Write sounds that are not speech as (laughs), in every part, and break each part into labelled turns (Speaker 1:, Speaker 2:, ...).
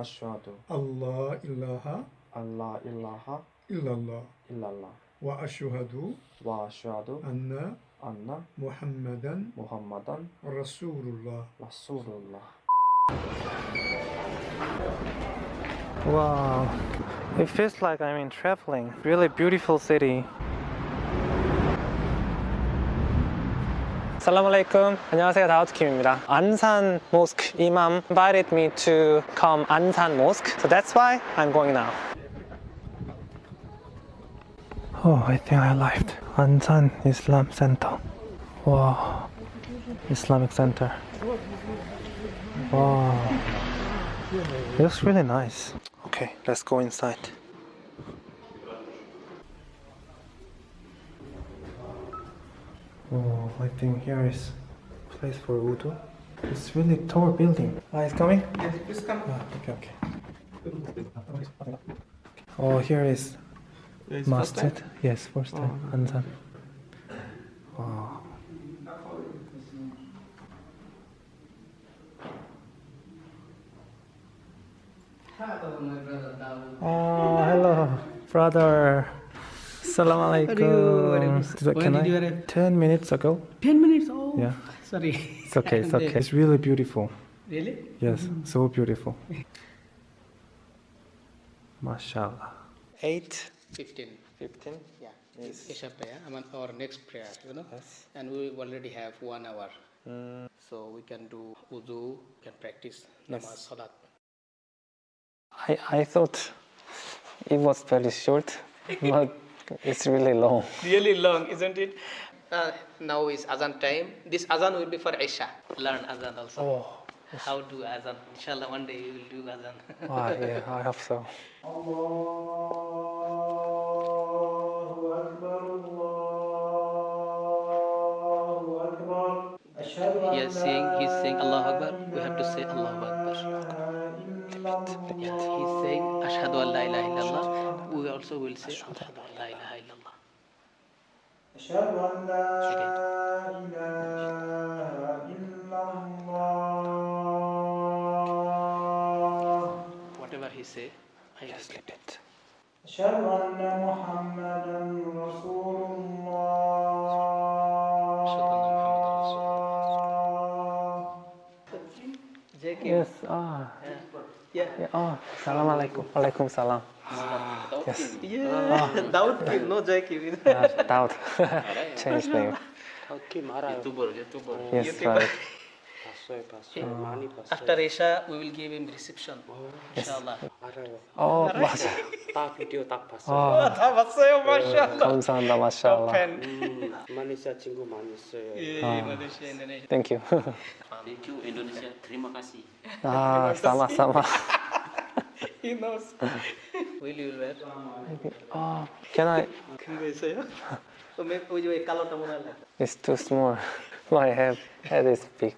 Speaker 1: أشهد
Speaker 2: الله
Speaker 1: إله الله إله إلا الله.
Speaker 2: إلا الله.
Speaker 1: وأشهد
Speaker 2: وأشهد
Speaker 1: أن
Speaker 2: أن
Speaker 1: محمدا
Speaker 2: محمدا
Speaker 1: رسول الله رسول الله
Speaker 3: Wow, it feels like I'm in traveling. Really beautiful city. Assalamualaikum. 안녕하세요. 다우트킴입니다. 안산 Mosque Imam invited me to come Ansan Mosque. So that's why I'm going now. Oh, I think I arrived. Ansan Islam Center. Wow. Islamic Center. Wow. It looks really nice. Okay, let's go inside. Oh, I think here is place for wudu. It's really tall building. Ah, it's coming? Yes, please come. Ah, okay, okay. Oh, here is masjid. Yes, first time. Ansan. Wow. Oh, hello, brother. Salam alaikum. So
Speaker 4: When
Speaker 3: Can
Speaker 4: you
Speaker 3: I?
Speaker 4: arrive?
Speaker 3: Ten minutes ago.
Speaker 4: 10 minutes? Oh,
Speaker 3: Yeah.
Speaker 4: sorry.
Speaker 3: It's okay. It's (laughs) okay. It's really beautiful.
Speaker 4: Really?
Speaker 3: Yes, mm-hmm. so beautiful. (laughs) Mashallah. Eight.
Speaker 4: 15.
Speaker 3: Fifteen.
Speaker 4: Yeah. Isha prayer, I mean, our next prayer, you know.
Speaker 3: Yes.
Speaker 4: And we already have one hour. Mm. So we can do wudu, we can practice namaz, salat.
Speaker 3: I I thought it was very short, (laughs) but it's really long.
Speaker 4: Really long, isn't it? Uh, now is azan time. This azan will be for Isha. Learn azan also.
Speaker 3: Oh.
Speaker 4: How to azan. Inshallah, one day you will do azan.
Speaker 3: Ah, yeah, I hope so.
Speaker 4: he is saying, he's saying Allah Akbar. We have to say Allah Akbar. Yeah, he's saying Ashhadu an la ilaha illallah. We also will say Ashhadu an la ilaha illallah. Again. Whatever he say, I
Speaker 3: Sleep it.
Speaker 2: أشهد أن محمدا رسول الله
Speaker 3: Yes. Ah.
Speaker 4: Yeah.
Speaker 3: Yeah. Oh. Salam alaikum. Alaikum salam. Yes.
Speaker 4: Yeah. Doubt him, no joke him.
Speaker 3: Ah, doubt. Change name.
Speaker 4: YouTuber, YouTuber.
Speaker 3: Yes, right.
Speaker 4: After Isha, we will give him reception. Inshallah.
Speaker 3: Oh, 맞아.
Speaker 5: 다 비디오 딱 봤어.
Speaker 3: 아,
Speaker 4: 다 봤어요, 마샤.
Speaker 3: 감사합니다, 마샬라.
Speaker 4: 팬.
Speaker 5: 말레이시아 친구 많이 있어요.
Speaker 4: 예, 마laysia, Indonesia.
Speaker 3: Thank you. (laughs)
Speaker 5: Thank you Indonesia. Terima kasih.
Speaker 3: Ah, sama-sama. (laughs)
Speaker 4: He knows. Will you wear?
Speaker 3: Oh, can I?
Speaker 4: can we say
Speaker 3: It's too small. My head, head is big.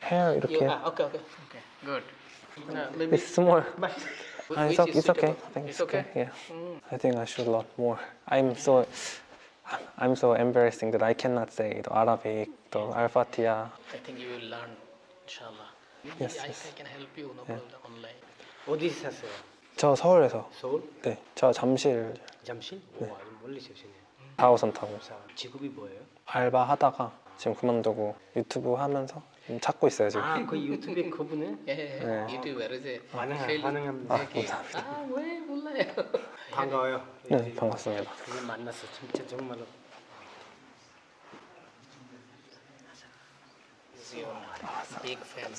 Speaker 3: Hair,
Speaker 4: okay. Okay, okay. Okay, good. No, maybe
Speaker 3: it's small. (laughs)
Speaker 4: But
Speaker 3: ah, it's, okay. it's okay.
Speaker 4: It's
Speaker 3: okay. Yeah. Mm. I think I should lot more. I'm so I'm so embarrassing that I cannot say the Arabic, the Al-Fatiha.
Speaker 4: I think you will learn, inshallah.
Speaker 3: Yes,
Speaker 4: I,
Speaker 3: yes.
Speaker 4: I can help you, no problem, online.
Speaker 5: 어디 사세요?
Speaker 3: 저 서울에서.
Speaker 5: 서울?
Speaker 3: 네, 저 잠실
Speaker 5: 잠실? 와, 멀리 사시네.
Speaker 3: 4호선 타고
Speaker 5: 직업이 뭐예요?
Speaker 3: 알바 하다가 지금 그만두고 유튜브 하면서 찾고 있어요 지금.
Speaker 5: 아, 그 유튜브에 그분은
Speaker 4: 예, 예,
Speaker 3: 네.
Speaker 4: 유튜브 셀-
Speaker 5: 반응합니다.
Speaker 3: 아, 감사합니다.
Speaker 4: 아, 왜 몰라요?
Speaker 5: 반가워요.
Speaker 3: 네, 반갑습니다.
Speaker 5: 그분 만났어. 진짜 정말로.
Speaker 4: He's your big fan.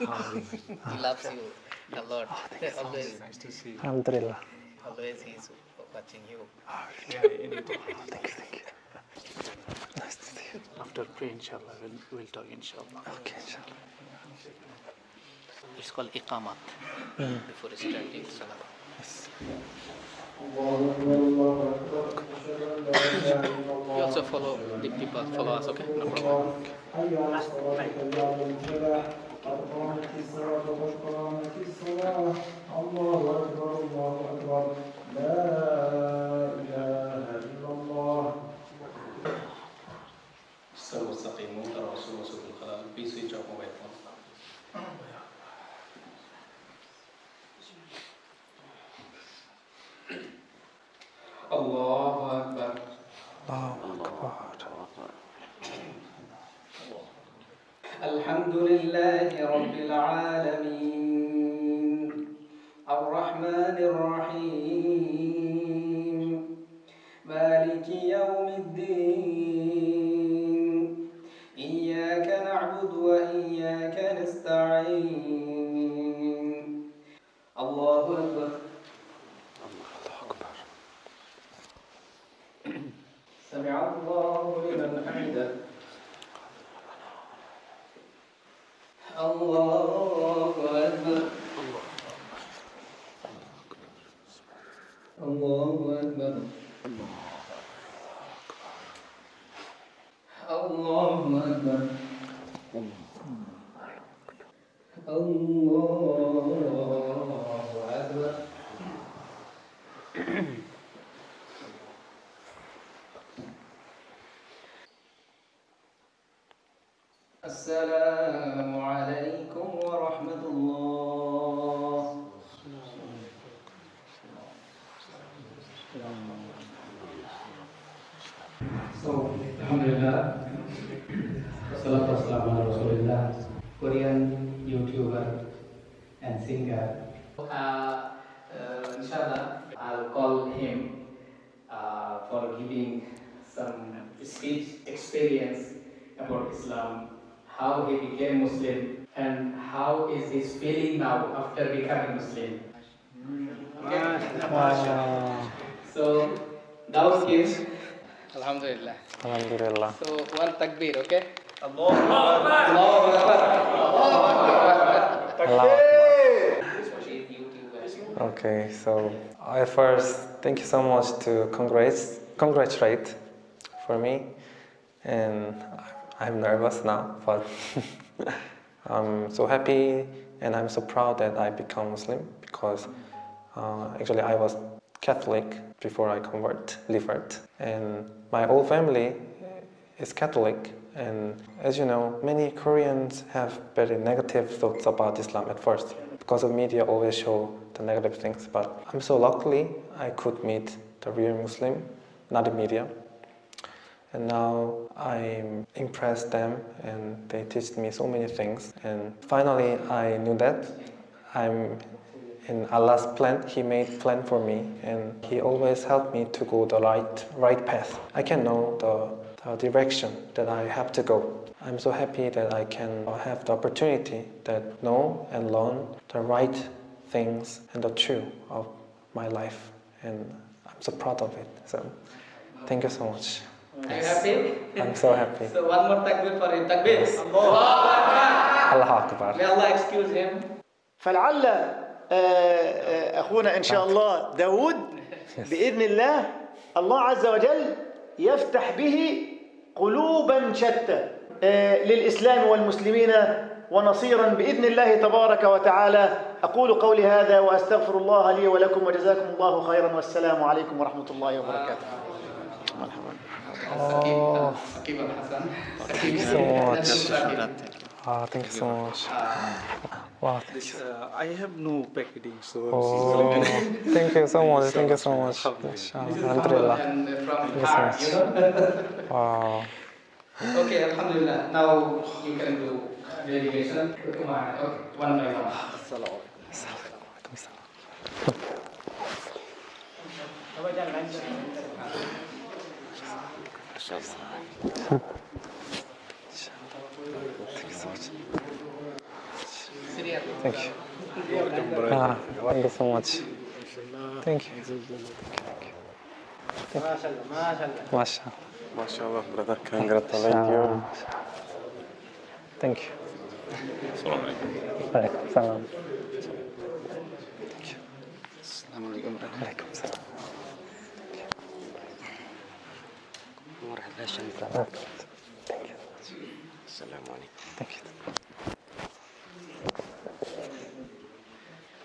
Speaker 4: he loves you a lot. always,
Speaker 3: 알함드릴라.
Speaker 4: always he's watching you.
Speaker 3: Thank you, thank you. Nice to see you.
Speaker 4: After pray, inshallah, we'll, we'll talk, inshallah.
Speaker 3: Okay, inshallah.
Speaker 4: It's called iqamat. Before starting salah. You also follow the people, follow us, okay? No problem.
Speaker 6: Sir
Speaker 4: الحمد لله رب العالمين. الرحمن الرحيم. مالك يوم الدين. إياك نعبد وإياك نستعين الله أكبر سمع الله لمن حمده الله أكبر الله أكبر الله أكبر. الله for giving some speech experience about Islam, how he became Muslim, and how is his feeling now after becoming Muslim. Okay? So, Daud gives. Alhamdulillah.
Speaker 3: Alhamdulillah.
Speaker 4: So, one takbir, okay? Allahu Akbar.
Speaker 3: Allah. Okay, so I first thank you so much to congrats, congratulate for me, and I'm nervous now, but (laughs) I'm so happy and I'm so proud that I become Muslim because uh, actually I was Catholic before I convert, convert, and my whole family is Catholic. And as you know, many Koreans have very negative thoughts about Islam at first because the media always show the negative things. But I'm so luckily I could meet the real Muslim, not the media. And now I impressed them and they teach me so many things. And finally I knew that I'm in Allah's plan. He made plan for me and He always helped me to go the right, right path. I can know the, the direction that I have to go. I'm so happy that I can have the opportunity that know and learn the right things and the truth of my life. And I'm so proud of it. So thank you so much.
Speaker 4: Are you happy?
Speaker 3: I'm so happy.
Speaker 4: So, one more takbir for him. Takbir. Allahu Akbar.
Speaker 3: Allah Akbar.
Speaker 4: May Allah excuse him.
Speaker 7: فلعل آه، آه، أخونا إن شاء الله داود بإذن الله الله عز وجل يفتح به قلوبا شتى آه، للإسلام والمسلمين ونصيرا بإذن الله تبارك وتعالى أقول قولي هذا وأستغفر الله لي ولكم وجزاكم الله خيرا والسلام عليكم ورحمة الله وبركاته
Speaker 3: Oh, so much. Ah, thank you so much. Wow. thank you.
Speaker 8: Uh, I have no packaging, so
Speaker 3: Oh, thank you so much. Thank you so much. Alhamdulillah. Thank you so much. Wow.
Speaker 4: okay, Alhamdulillah. Now you can do dedication. Come on. Okay, one by one.
Speaker 3: Thank you. Ah, thank you so much. Thank you. Mashallah.
Speaker 8: MashaAllah, brother, congratulate you.
Speaker 3: Thank you. Alaikum salam. عليكم السلام مرحبا شنو السلام عليكم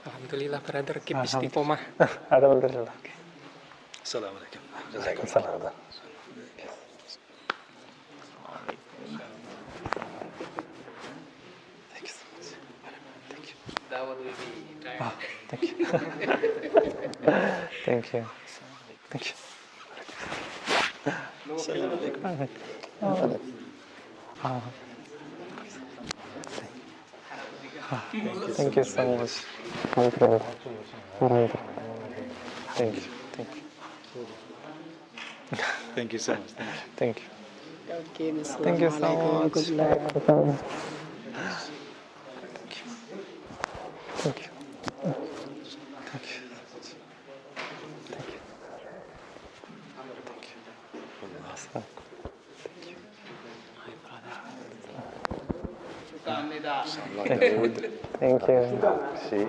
Speaker 5: Alhamdulillah brother keep istiqomah.
Speaker 3: Alhamdulillah.
Speaker 8: Assalamualaikum.
Speaker 3: Waalaikumsalam. That would be tired. Ah, thank you. Thank you. Thank you. Thank you. Ah. Ah, Thank you so much. Thank you. Thank you. Thank you.
Speaker 8: Thank you so much. Thank you.
Speaker 3: Thank you. Thank you so much. Thank you. Thank you. Thank you. Thank you. Thank you. Thank you. Thank you.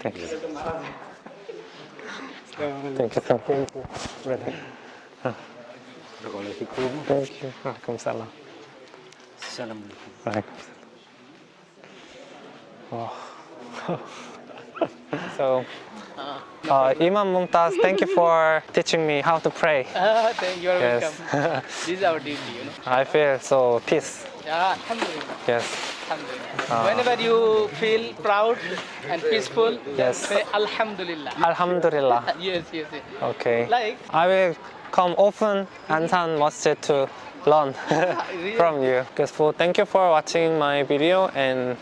Speaker 3: Thank you. Ah, Thank oh. (laughs) you so much. Brother. Thank you. Waalaikumsalam. Waalaikumsalam. Wow. so, uh, Imam Mumtaz, thank you for teaching me how to pray.
Speaker 4: Ah, (laughs) thank you. Are
Speaker 3: Yes.
Speaker 4: welcome. (laughs) this is our duty, you know.
Speaker 3: I feel so peace.
Speaker 4: Ah, alhamdulillah.
Speaker 3: Yes.
Speaker 4: Alhamdulillah. Whenever you feel proud and peaceful,
Speaker 3: Yes.
Speaker 4: say Alhamdulillah.
Speaker 3: Alhamdulillah. (laughs)
Speaker 4: yes, yes, yes.
Speaker 3: Okay.
Speaker 4: Like,
Speaker 3: I will come often Ansan Masjid to learn from you. Thank you for watching my video and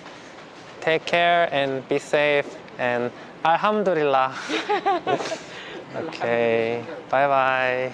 Speaker 3: take care and be safe and Alhamdulillah. (laughs) okay. Bye bye.